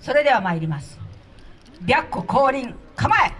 それでは参ります。白虎降臨構え。